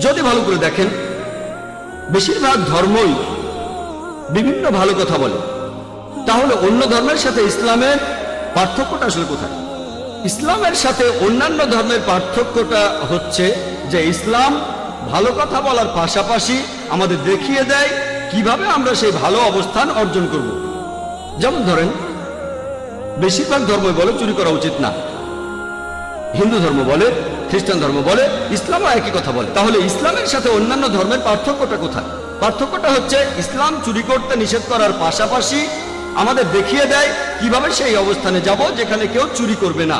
যদি ভালো করে দেখেন, বেশিরভাগ ধর্মই বিভিন্ন ভালো কথা বলে। তাহলে অন্য ধর্মের সাথে ইসলামের পার্থক্যটা আসলে কোথায়? ইসলামের সাথে অন্যান্য ধর্মের পার্থক্যটা হচ্ছে যে ইসলাম ভালো কথা বলার পাশাপাশি আমাদের দেখিয়ে দেয় কীভাবে আমরা সেই ভালো অবস্থান অর্জন করব। যেমন ধরেন, বেশিরভাগ ধর্ম বলে চুরি করা উচিত না। হিন্দু ধর্ম বলে খ্রিস্টান ধর্ম বলে, ইসলামও একই কথা বলে। তাহলে ইসলামের সাথে অন্যান্য ধর্মের পার্থক্যটা কোথায়? পার্থক্যটা হচ্ছে, ইসলাম চুরি করতে নিষেধ করার পাশাপাশি আমাদের দেখিয়ে দেয় কীভাবে সেই অবস্থানে যাব যেখানে কেউ চুরি করবে না।